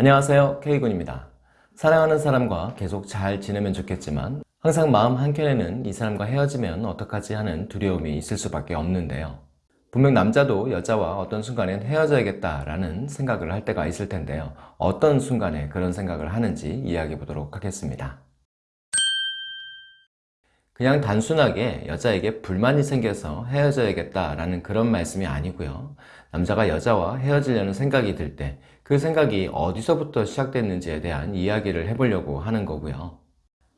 안녕하세요. K군입니다. 사랑하는 사람과 계속 잘 지내면 좋겠지만 항상 마음 한켠에는 이 사람과 헤어지면 어떡하지 하는 두려움이 있을 수밖에 없는데요. 분명 남자도 여자와 어떤 순간엔 헤어져야겠다 라는 생각을 할 때가 있을 텐데요. 어떤 순간에 그런 생각을 하는지 이야기해 보도록 하겠습니다. 그냥 단순하게 여자에게 불만이 생겨서 헤어져야겠다 라는 그런 말씀이 아니고요. 남자가 여자와 헤어지려는 생각이 들 때 그 생각이 어디서부터 시작됐는지에 대한 이야기를 해보려고 하는 거고요.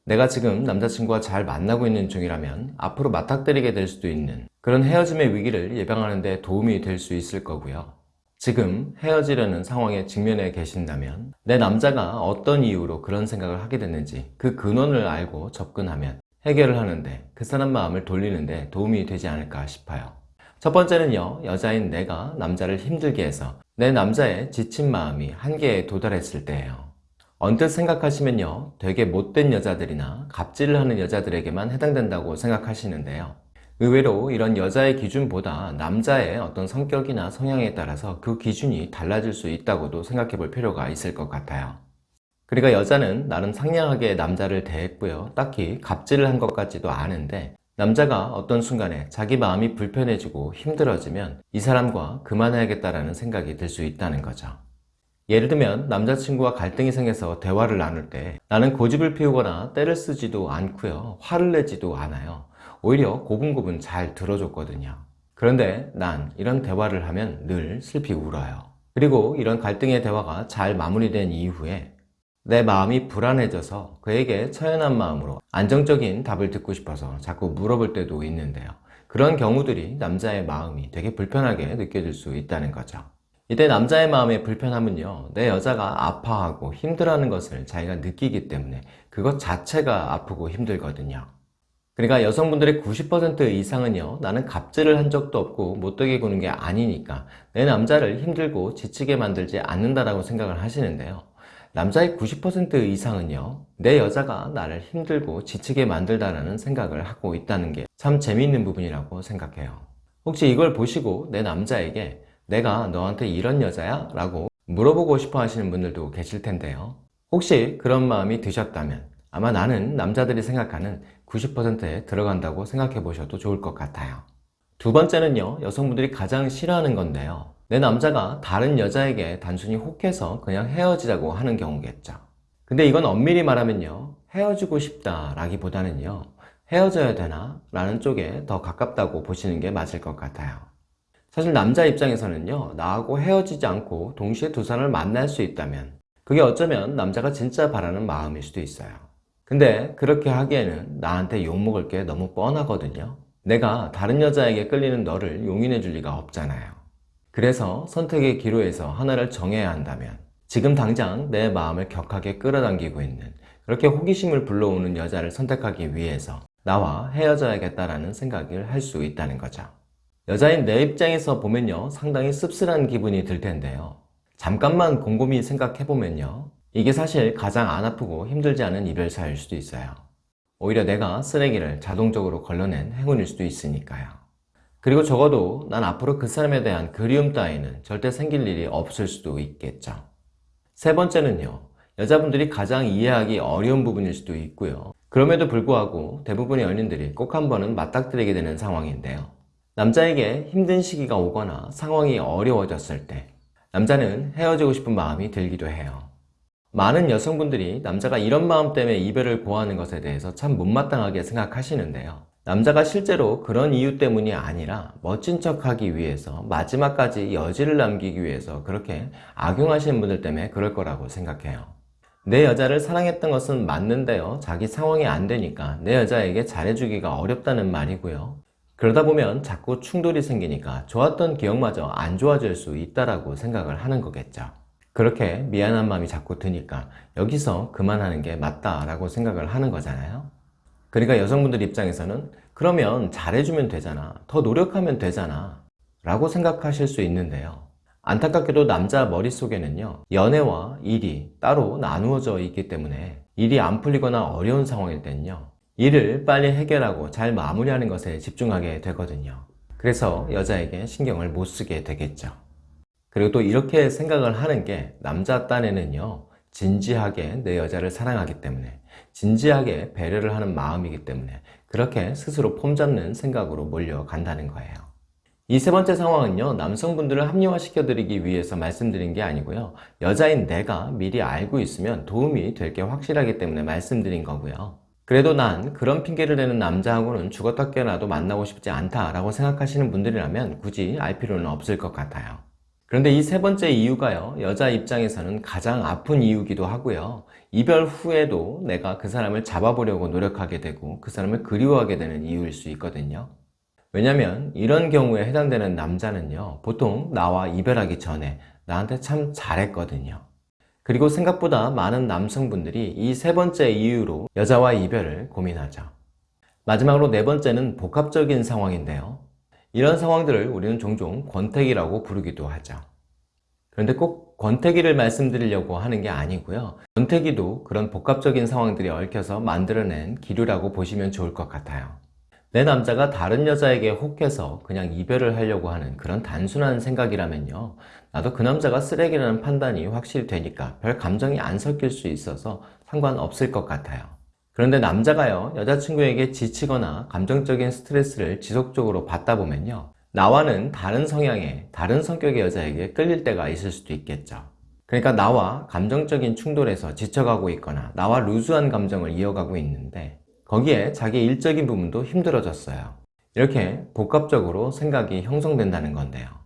내가 지금 남자친구와 잘 만나고 있는 중이라면 앞으로 맞닥뜨리게 될 수도 있는 그런 헤어짐의 위기를 예방하는 데 도움이 될 수 있을 거고요. 지금 헤어지려는 상황에 직면해 계신다면 내 남자가 어떤 이유로 그런 생각을 하게 됐는지 그 근원을 알고 접근하면 해결을 하는데 그 사람 마음을 돌리는데 도움이 되지 않을까 싶어요 첫 번째는요 여자인 내가 남자를 힘들게 해서 내 남자의 지친 마음이 한계에 도달했을 때예요. 언뜻 생각하시면요 되게 못된 여자들이나 갑질을 하는 여자들에게만 해당된다고 생각하시는데요. 의외로 이런 여자의 기준보다 남자의 어떤 성격이나 성향에 따라서 그 기준이 달라질 수 있다고도 생각해 볼 필요가 있을 것 같아요. 그러니까 여자는 나름 상냥하게 남자를 대했고요. 딱히 갑질을 한 것 같지도 않은데 남자가 어떤 순간에 자기 마음이 불편해지고 힘들어지면 이 사람과 그만해야겠다라는 생각이 들 수 있다는 거죠. 예를 들면 남자친구와 갈등이 생겨서 대화를 나눌 때 나는 고집을 피우거나 때를 쓰지도 않고요. 화를 내지도 않아요. 오히려 고분고분 잘 들어줬거든요. 그런데 난 이런 대화를 하면 늘 슬피 울어요. 그리고 이런 갈등의 대화가 잘 마무리된 이후에 내 마음이 불안해져서 그에게 처연한 마음으로 안정적인 답을 듣고 싶어서 자꾸 물어볼 때도 있는데요. 그런 경우들이 남자의 마음이 되게 불편하게 느껴질 수 있다는 거죠. 이때 남자의 마음의 불편함은요 내 여자가 아파하고 힘들어하는 것을 자기가 느끼기 때문에 그것 자체가 아프고 힘들거든요. 그러니까 여성분들의 90% 이상은요 나는 갑질을 한 적도 없고 못되게 구는 게 아니니까 내 남자를 힘들고 지치게 만들지 않는다라고 생각을 하시는데요 남자의 90% 이상은요 내 여자가 나를 힘들고 지치게 만들다라는 생각을 하고 있다는 게 참 재미있는 부분이라고 생각해요. 혹시 이걸 보시고 내 남자에게 내가 너한테 이런 여자야? 라고 물어보고 싶어 하시는 분들도 계실 텐데요. 혹시 그런 마음이 드셨다면 아마 나는 남자들이 생각하는 90%에 들어간다고 생각해 보셔도 좋을 것 같아요. 두 번째는요 여성분들이 가장 싫어하는 건데요 내 남자가 다른 여자에게 단순히 혹해서 그냥 헤어지자고 하는 경우겠죠. 근데 이건 엄밀히 말하면요 헤어지고 싶다 라기보다는요 헤어져야 되나? 라는 쪽에 더 가깝다고 보시는 게 맞을 것 같아요. 사실 남자 입장에서는요 나하고 헤어지지 않고 동시에 두 사람을 만날 수 있다면 그게 어쩌면 남자가 진짜 바라는 마음일 수도 있어요. 근데 그렇게 하기에는 나한테 욕먹을 게 너무 뻔하거든요. 내가 다른 여자에게 끌리는 너를 용인해 줄 리가 없잖아요 그래서 선택의 기로에서 하나를 정해야 한다면 지금 당장 내 마음을 격하게 끌어당기고 있는 그렇게 호기심을 불러오는 여자를 선택하기 위해서 나와 헤어져야겠다라는 생각을 할 수 있다는 거죠. 여자인 내 입장에서 보면요 상당히 씁쓸한 기분이 들 텐데요. 잠깐만 곰곰이 생각해보면요 이게 사실 가장 안 아프고 힘들지 않은 이별사일 수도 있어요. 오히려 내가 쓰레기를 자동적으로 걸러낸 행운일 수도 있으니까요 그리고 적어도 난 앞으로 그 사람에 대한 그리움 따위는 절대 생길 일이 없을 수도 있겠죠. 세 번째는요 여자분들이 가장 이해하기 어려운 부분일 수도 있고요. 그럼에도 불구하고 대부분의 연인들이 꼭 한 번은 맞닥뜨리게 되는 상황인데요. 남자에게 힘든 시기가 오거나 상황이 어려워졌을 때 남자는 헤어지고 싶은 마음이 들기도 해요. 많은 여성분들이 남자가 이런 마음 때문에 이별을 고하는 것에 대해서 참 못마땅하게 생각하시는데요 남자가 실제로 그런 이유 때문이 아니라 멋진 척하기 위해서 마지막까지 여지를 남기기 위해서 그렇게 악용하시는 분들 때문에 그럴 거라고 생각해요. 내 여자를 사랑했던 것은 맞는데요. 자기 상황이 안 되니까 내 여자에게 잘해주기가 어렵다는 말이고요. 그러다 보면 자꾸 충돌이 생기니까 좋았던 기억마저 안 좋아질 수 있다고 생각을 하는 거겠죠. 그렇게 미안한 마음이 자꾸 드니까 여기서 그만하는 게 맞다라고 생각을 하는 거잖아요 그러니까 여성분들 입장에서는 그러면 잘해주면 되잖아. 더 노력하면 되잖아. 라고 생각하실 수 있는데요. 안타깝게도 남자 머릿속에는요 연애와 일이 따로 나누어져 있기 때문에 일이 안 풀리거나 어려운 상황일 때는요 일을 빨리 해결하고 잘 마무리하는 것에 집중하게 되거든요. 그래서 여자에게 신경을 못 쓰게 되겠죠. 그리고 또 이렇게 생각을 하는 게 남자 딴에는요 진지하게 내 여자를 사랑하기 때문에 진지하게 배려를 하는 마음이기 때문에 그렇게 스스로 폼 잡는 생각으로 몰려간다는 거예요. 이 세 번째 상황은요 남성분들을 합리화시켜 드리기 위해서 말씀드린 게 아니고요 여자인 내가 미리 알고 있으면 도움이 될 게 확실하기 때문에 말씀드린 거고요. 그래도 난 그런 핑계를 대는 남자하고는 죽었다 깨어나도 만나고 싶지 않다라고 생각하시는 분들이라면 굳이 알 필요는 없을 것 같아요 그런데 이 세 번째 이유가요 여자 입장에서는 가장 아픈 이유기도 하고요. 이별 후에도 내가 그 사람을 잡아보려고 노력하게 되고 그 사람을 그리워하게 되는 이유일 수 있거든요. 왜냐면 이런 경우에 해당되는 남자는요 보통 나와 이별하기 전에 나한테 참 잘했거든요. 그리고 생각보다 많은 남성분들이 이 세 번째 이유로 여자와 이별을 고민하죠. 마지막으로 네 번째는 복합적인 상황인데요 이런 상황들을 우리는 종종 권태기라고 부르기도 하죠. 그런데 꼭 권태기를 말씀드리려고 하는 게 아니고요. 권태기도 그런 복합적인 상황들이 얽혀서 만들어낸 기류라고 보시면 좋을 것 같아요. 내 남자가 다른 여자에게 혹해서 그냥 이별을 하려고 하는 그런 단순한 생각이라면요. 나도 그 남자가 쓰레기라는 판단이 확실히 되니까 별 감정이 안 섞일 수 있어서 상관없을 것 같아요 그런데 남자가요 여자친구에게 지치거나 감정적인 스트레스를 지속적으로 받다 보면요 나와는 다른 성향의 다른 성격의 여자에게 끌릴 때가 있을 수도 있겠죠. 그러니까 나와 감정적인 충돌에서 지쳐가고 있거나 나와 루즈한 감정을 이어가고 있는데 거기에 자기 일적인 부분도 힘들어졌어요. 이렇게 복합적으로 생각이 형성된다는 건데요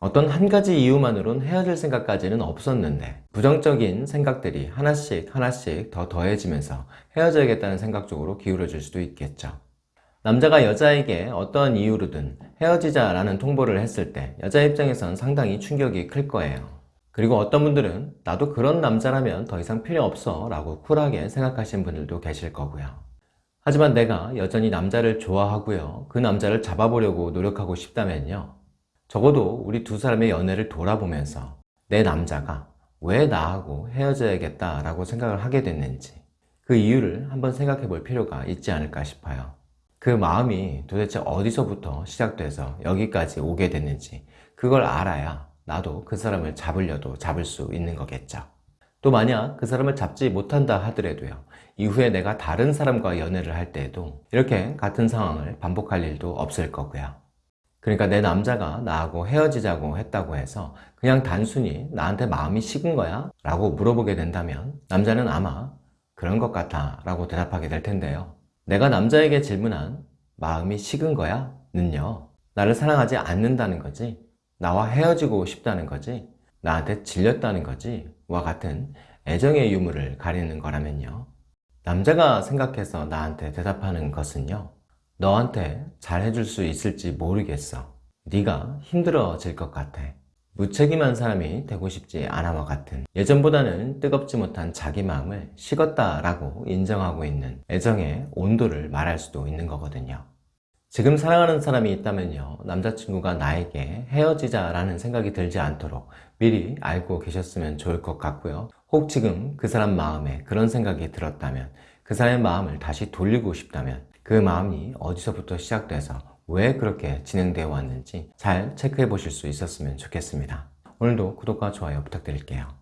어떤 한 가지 이유만으론 헤어질 생각까지는 없었는데 부정적인 생각들이 하나씩 하나씩 더 더해지면서 헤어져야겠다는 생각 쪽으로 기울어질 수도 있겠죠. 남자가 여자에게 어떠한 이유로든 헤어지자 라는 통보를 했을 때 여자 입장에선 상당히 충격이 클 거예요. 그리고 어떤 분들은 나도 그런 남자라면 더 이상 필요 없어 라고 쿨하게 생각하시는 분들도 계실 거고요. 하지만 내가 여전히 남자를 좋아하고요. 그 남자를 잡아보려고 노력하고 싶다면요 적어도 우리 두 사람의 연애를 돌아보면서 내 남자가 왜 나하고 헤어져야겠다 라고 생각을 하게 됐는지 그 이유를 한번 생각해 볼 필요가 있지 않을까 싶어요. 그 마음이 도대체 어디서부터 시작돼서 여기까지 오게 됐는지 그걸 알아야 나도 그 사람을 잡으려도 잡을 수 있는 거겠죠. 또 만약 그 사람을 잡지 못한다 하더라도요. 이후에 내가 다른 사람과 연애를 할 때에도 이렇게 같은 상황을 반복할 일도 없을 거고요 그러니까 내 남자가 나하고 헤어지자고 했다고 해서 그냥 단순히 나한테 마음이 식은 거야? 라고 물어보게 된다면 남자는 아마 그런 것 같아 라고 대답하게 될 텐데요. 내가 남자에게 질문한 마음이 식은 거야? 는요. 나를 사랑하지 않는다는 거지? 나와 헤어지고 싶다는 거지? 나한테 질렸다는 거지? 와 같은 애정의 유무를 가리는 거라면요. 남자가 생각해서 나한테 대답하는 것은요 너한테 잘해줄 수 있을지 모르겠어. 네가 힘들어질 것 같아. 무책임한 사람이 되고 싶지 않아와 같은. 예전보다는 뜨겁지 못한 자기 마음을 식었다 라고 인정하고 있는 애정의 온도를 말할 수도 있는 거거든요. 지금 사랑하는 사람이 있다면요. 남자친구가 나에게 헤어지자 라는 생각이 들지 않도록 미리 알고 계셨으면 좋을 것 같고요. 혹 지금 그 사람 마음에 그런 생각이 들었다면 그 사람의 마음을 다시 돌리고 싶다면 그 마음이 어디서부터 시작돼서 왜 그렇게 진행되어 왔는지 잘 체크해 보실 수 있었으면 좋겠습니다. 오늘도 구독과 좋아요 부탁드릴게요